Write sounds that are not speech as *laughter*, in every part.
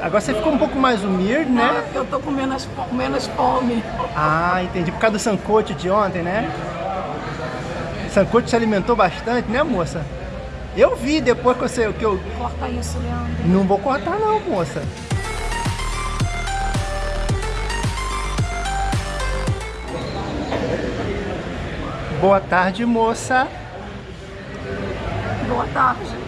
Agora você ficou um pouco mais humilde, né? Ah, eu tô com menos, menos fome. Ah, entendi. Por causa do sancocho de ontem, né? Sancocho se alimentou bastante, né, moça? Eu vi depois que você... Que eu... Corta isso, Leandro. Não vou cortar não, moça. Boa tarde, moça. Boa tarde.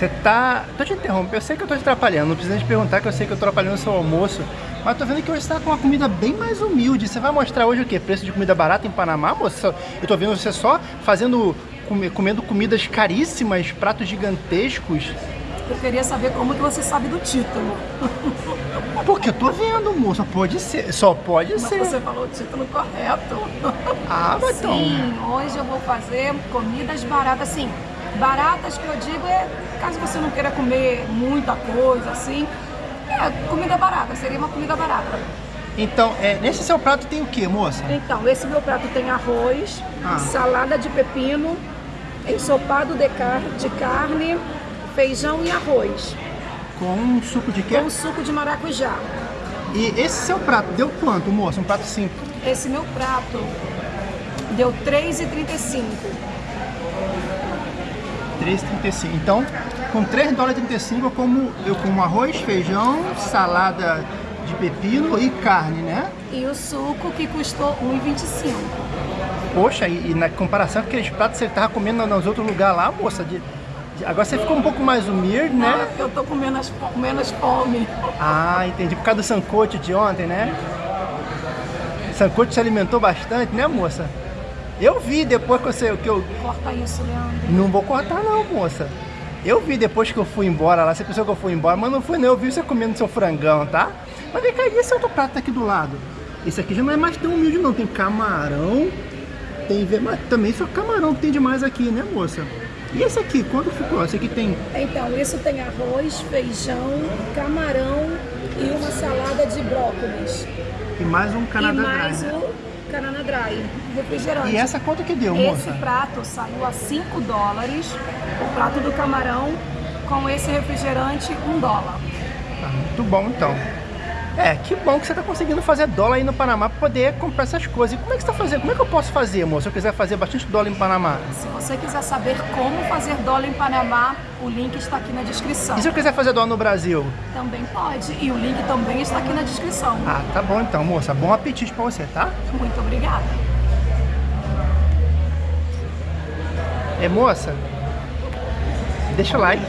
Você tá... Tô te interrompendo, eu sei que eu tô te atrapalhando, não precisa te perguntar que eu sei que eu tô atrapalhando o seu almoço. Mas tô vendo que hoje você tá com uma comida bem mais humilde. Você vai mostrar hoje o quê? Preço de comida barata em Panamá, moça? Eu tô vendo você só fazendo... Comendo comidas caríssimas, pratos gigantescos. Eu queria saber como que você sabe do título. *laughs* Porque eu tô vendo, moça. Pode ser. Só pode Mas ser. você falou o título correto. Ah, mas então... Sim, hoje eu vou fazer comidas baratas, assim. Baratas que eu digo é, caso você não queira comer muita coisa, assim, é comida barata, seria uma comida barata. Então, é, nesse seu prato tem o que, moça? Então, esse meu prato tem arroz, Ah. salada de pepino, ensopado de, car de carne, feijão e arroz, Com suco de quê? com suco de maracujá. E esse seu prato deu quanto, moça? Um prato simples. Esse meu prato deu R$ 3,35. 3,35. Então, com 3 dólares e 35 eu como, eu como arroz, feijão, salada de pepino e carne, né? E o suco que custou R$ 1,25. Poxa, e, e na comparação com aqueles pratos que você tava comendo nos outros lugares lá, moça, de, de- agora você ficou um pouco mais humilde, né? Ah, eu tô com menos, menos fome. Ah, entendi. Por causa do sancocho de ontem, né? Sancocho se alimentou bastante, né, moça? Eu vi depois que você... Que eu... Corta isso, Leandro. Não vou cortar não, moça. Eu vi depois que eu fui embora lá, você pensou que eu fui embora, mas não fui não, eu vi você comendo seu frangão, tá? Mas vem cá, e esse outro prato aqui do lado? Esse aqui já não é mais tão humilde não, tem camarão, tem... também só camarão que tem demais aqui, né, moça? E esse aqui, quanto ficou? Esse aqui tem... Então, isso tem arroz, feijão, camarão e uma salada de brócolis. E mais um Canadá e mais o Canana Dry, refrigerante. E essa quanto que deu, Esse moça? prato saiu a 5 dólares, o prato do camarão com esse refrigerante 1 dólar. Ah, muito bom então. É, que bom que você tá conseguindo fazer dólar aí no Panamá para poder comprar essas coisas. E como é que você tá fazendo? Como é que eu posso fazer, moço, se eu quiser fazer bastante dólar em Panamá? Se você quiser saber como fazer dólar em Panamá, o link está aqui na descrição. E se eu quiser fazer dólar no Brasil? Também pode, e o link também está aqui na descrição. Ah, tá bom então, moça. Bom apetite pra você, tá? Muito obrigada. É, moça, deixa o like.